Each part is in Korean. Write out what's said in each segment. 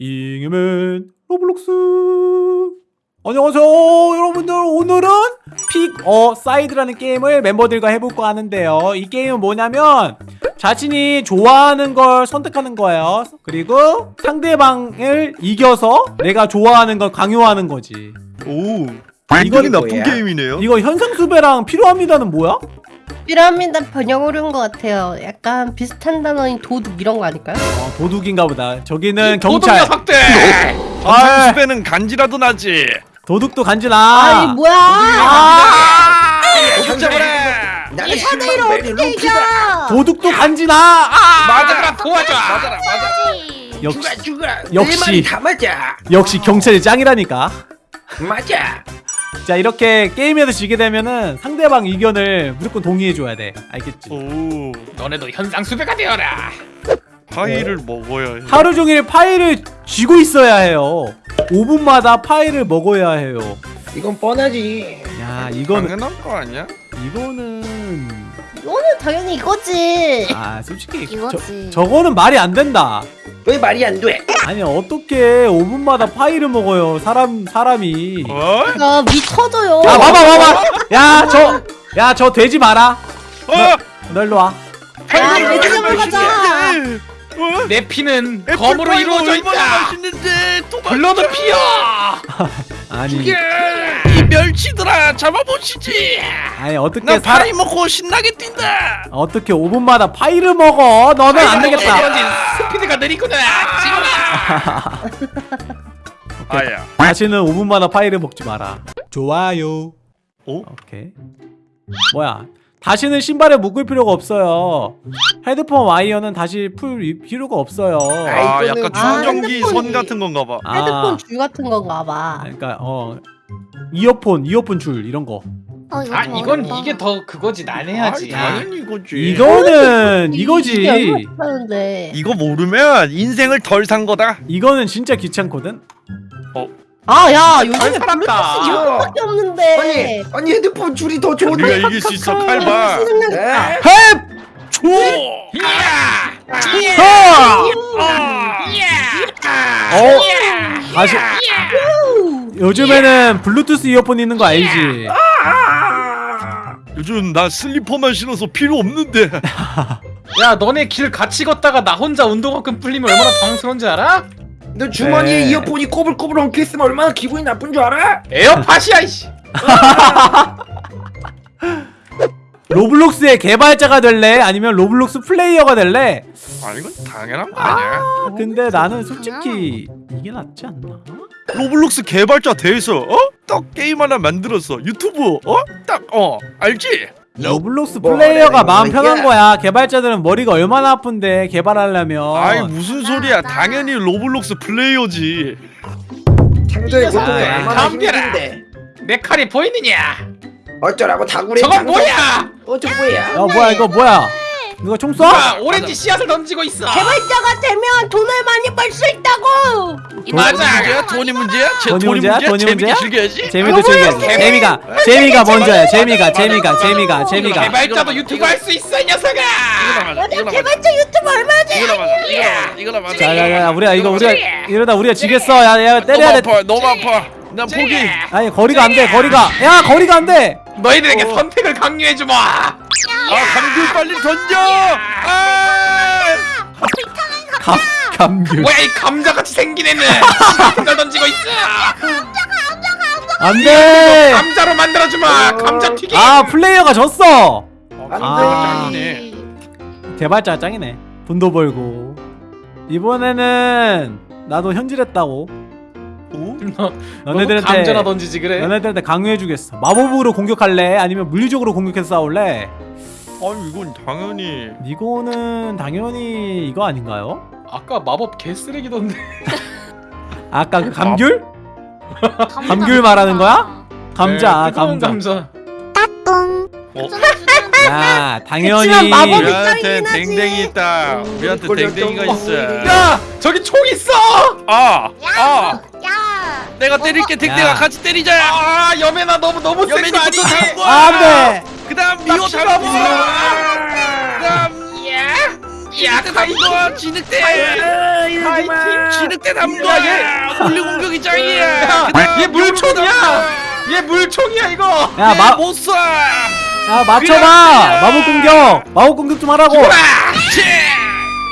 잉여맨 로블록스. 안녕하세요 여러분들. 오늘은 Pick a Side라는 게임을 멤버들과 해볼까 하는데요. 이 게임은 뭐냐면 자신이 좋아하는 걸 선택하는 거예요. 그리고 상대방을 이겨서 내가 좋아하는 걸 강요하는 거지. 오 이건 나쁜? 게임이네요. 이거 현상수배랑 필요합니다는 뭐야? 피라미드 번역을 한것 같아요. 약간 비슷한 단어인 도둑 이런 거 아닐까요? 어, 도둑인가 보다 저기는 도둑 경찰 녀석들! 아, 수배는 간지라도 나지 도둑도 간지나 아이 뭐야? 아, 도둑 잡아라 나는 사내를 어떻게 이겨? 도둑도 간지나 아! 맞아라 도와줘! 맞아라 맞아 역시 죽어 죽어 역시. 다 맞아 역시 경찰이 짱이라니까 맞아 자 이렇게 게임에서 지게 되면은 상대방 의견을 무조건 동의해줘야 돼 알겠지? 오 너네도 현상 수배가 되어라! 파이를 먹어야 해 하루 종일 파이를 쥐고 있어야 해요 5분마다 파이를 먹어야 해요 이건 뻔하지 야 이거는 당연한 거 아니야? 이거는 이거는 당연히 이거지. 아 솔직히 이거지. 저, 저거는 말이 안 된다 왜 말이 안 돼 아니 어떻게 5분마다 파이를 먹어요 사람 사람이 어? 야, 미 터져요. 야 봐봐 봐봐 야저 야 저 돼지 마라 어? 너 일로 와 야, 매점을 가자. 어? 내 피는 검으로 이루어져 있다! 맛있는데 도망쳐 blood fear! 아니 이 멸치들아 잡아보시지. 아니 어떻게 나 사 파이 먹고 신나게 뛴다. 어떻게 5분마다 파이를 먹어? 너는 안 되겠다. 스피드가 느리구나! 지금아! 아야. 다시는 5분마다 파이를 먹지 마라. 좋아요. 오? 오케이. 뭐야? 다시는 신발에 묶을 필요가 없어요. 헤드폰 와이어는 다시 풀 이- 필요가 없어요. 아 이거는- 약간 아, 충전기 선 핸드폰이- 같은 건가 봐. 아, 헤드폰 줄 같은 건가 봐. 그러니까 어 이어폰 이어폰 줄 이런 거 어, 이거 아좀 이건 어렵다. 이게 더 그거지 난해하지 아이, 당연히 이거지 이거는 이게 이거지. 이거 모르면 인생을 덜 산 거다 이거는 진짜 귀찮거든 아, 야, 요즘에. 블루투스 이거밖에 아니 없는데. 아니 핸드폰 줄이 더 좋은데 우리가 이길 수 있어 칼바 생각났다. 에? 헵! 초! 이야! 요즘에는 블루투스 이어폰 있는 거 알지? 요즘 나 슬리퍼만 신어서 필요 없는데 야 너네 길 같이 걷다가 나 혼자 운동화끈 풀리면 얼마나 당황스러운지 알아? 너 주머니에 네. 이어폰이 꼬불꼬불 엉켜있으면 얼마나 기분이 나쁜 줄 알아? 에어팟이야 이씨! 로블록스의 개발자가 될래? 아니면 로블록스 플레이어가 될래? 아 이건 당연한 거 아니야 근데 나는 솔직히 이게 낫지 않나? 로블록스 개발자 돼서 어? 딱 게임 하나 만들었어 유튜브 어? 딱 어 알지? 로블록스 뭐, 플레이어가 뭐야, 마음 이거. 편한 거야 개발자들은 머리가 얼마나 아픈데 개발하려면 아이 무슨 소리야 당연히 로블록스 플레이어지 창조의 고통이 얼마나 덤벼라. 힘든데 내 칼이 보이느냐? 어쩌라고 다구리 저건 뭐야? 어저 뭐야 야 뭐야 이거 뭐야 누가 총 쏴? 누가 오렌지 씨앗을 던지고 있어! 개발자가 되면 돈을 많이 벌 수 있다고. 맞아! 돈이 문제야? 제 돈이 돈이 문제야? 문제야? 돈이 문제야? 즐겨야지. 재미도 즐겨야지. 재미가 재미가 먼저야. 재미가 재미가 재미가 재미가. 개발자도 유튜브 할 수 있어 이 녀석아! 맞아 개발자 유튜브 얼마나 돼? 이거나 맞아 이거나 이거나 맞아 자야야 우리가 이거 우리가 이러다 우리가 지겠어. 야야 때려야 돼. 너무 아파. 난 포기. 아니 거리가 안 돼 거리가. 야 거리가 안 돼! 너희들에게 선택을 강요해 주마! 아 감귤 빨리 던져! 아! 감 감귤 뭐야 이 감자같이 생긴 애는! 걸 던지고 있어! 안돼 감자로 만들어주마! 감자 튀김! 아 플레이어가 졌어 안돼 아. 짱이네 개발자 짱이네 돈도 벌고 이번에는 나도 현질했다고 너네들한테 감자나 던지지 그래? 너네들한테 강요해주겠어 마법으로 공격할래? 아니면 물리적으로 공격해서 싸울래? 아니 이건 당연히 이거는 당연히 이거 아닌가요? 아까 마법 개쓰레기던데 아까 그 감귤? 감자 감귤 말하는 거야? 감자 네, 뜨거운 감자 똥. 야 당연히 우리한테. 댕댕이 있다 우리한테 꼴렸던 댕댕이가 거. 있어 야! 저기 총 있어! 아! 아! 야. 내가 때릴게 댕댕아 야. 같이 때리자 아 여매나 너무 너무 센거? 잡고 안돼 그 다음 미호 나 잡고 죽어. 그 다음 야 카이도 진흙대. 하이팀 진흙대 야, 거야 물리 공격이 짱이야 야얘 물총이야. 얘 물총이야 이거. 야, 마, 못 쏴! 야 맞춰봐. 마법 공격. 마법 공격 좀 하라고. 물리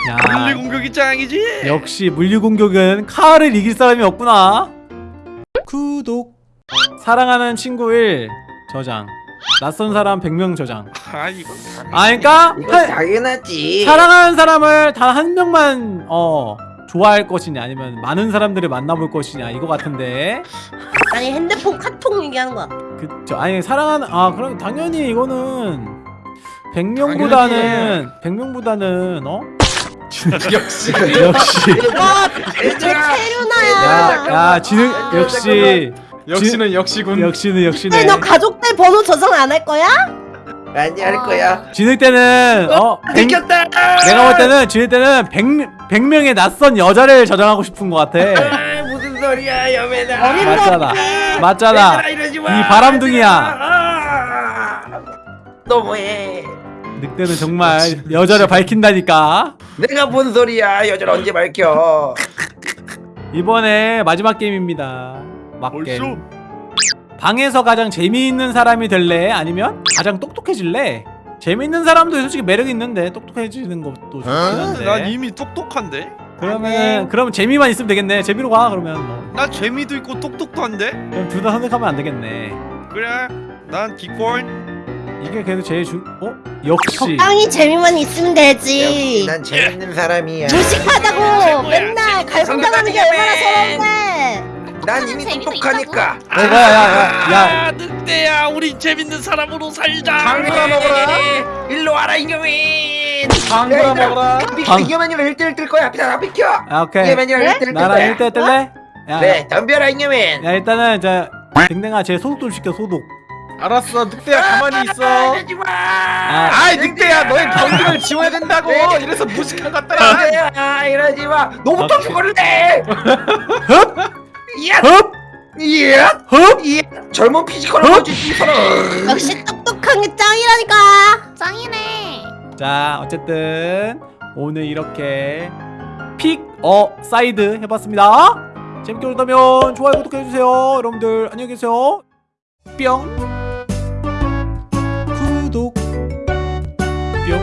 야. 공격이 짱이지. 역시 물리 공격은 카를 이길 사람이 없구나. 구독. 사랑하는 친구 1 저장 낯선 사람 100명 저장. 아 이거 아 그니까 이거 당연하지. 사랑하는 사람을 단 한 명만 어 좋아할 것이냐 아니면 많은 사람들을 만나볼 것이냐 이거 같은데. 아니 핸드폰 카톡 얘기하는 거야. 그쵸. 아니 사랑하는 아 그럼 당연히 이거는 100명보다는 100명보다는 어? 역시. 역시. 와, 내 얘들아 체류나야. 야야 진흙 역시 역시는 역시군. 역시는 역시네. 너 가족들 번호 저장 안 할 거야? 많이 할 거야. 진흙 때는 어 100, 느꼈다. 내가 볼 때는 진흙 때는 100, 100명의 낯선 여자를 저장하고 싶은 것 같아. 아, 무슨 소리야 여매나. 어린 맞잖아. 맞잖아. 얘들아, 이러지 마. 이 바람둥이야. 아, 너무해? 늑대는 정말 여자를 밝힌다니까. 내가 뭔 소리야? 여자를 언제 밝혀? 이번에 마지막 게임입니다 막게임 벌써? 방에서 가장 재미있는 사람이 될래? 아니면 가장 똑똑해질래? 재미있는 사람도 솔직히 매력 있는데 똑똑해지는 것도 좋긴 한데 난 이미 똑똑한데? 그러면 그러면 재미만 있으면 되겠네 재미로 가 그러면 뭐 나 재미도 있고 똑똑도 한데? 그럼 둘 다 선택하면 안 되겠네 그래 난 기권 이게 그래도 제일 중 어? 역시 적당히 재미만 있으면 되지. 난 재밌는 사람이야 무식하다고 맨날 갈굼당하는 게 얼마나 서러운데. 난 이미 똑똑하니까. 어, 뭐야 야야야 야, 아 늑대야 우리 재밌는 사람으로 살자. 방구나 먹어라. 일로 와라 이겨맨. 방구나 먹어라. 방- 이겨맨이랑 1대1 뜰 거야. 비켜 비켜. 아, 오케이. 이겨맨이랑 1대1 뜰 나랑 거야. 1대 뜰래? 야, 네 덤벼라 잉여맨. 야 일단은 저 댕댕아 쟤 소독 좀 시켜 소독 알았어 늑대야 가만히 있어. 하지마. 아, 아이 늑대야 너의 경기를 지워야 된다고. 네. 이래서 무식한 것 같더라. 아 이러지마. 너부터. 죽을래 이야 흡! 이야 흡! 이야 젊은 피지컬을 어? 보여주지 서로 역시 똑똑한 게 짱이라니까. 짱이네. 자 어쨌든 오늘 이렇게 Pick a Side 해봤습니다 재밌게 보셨다면 좋아요 구독해주세요 여러분들 안녕히 계세요 뿅 구독 뿅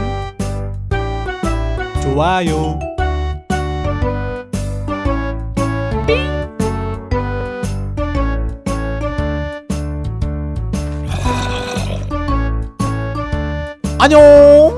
좋아요 안녕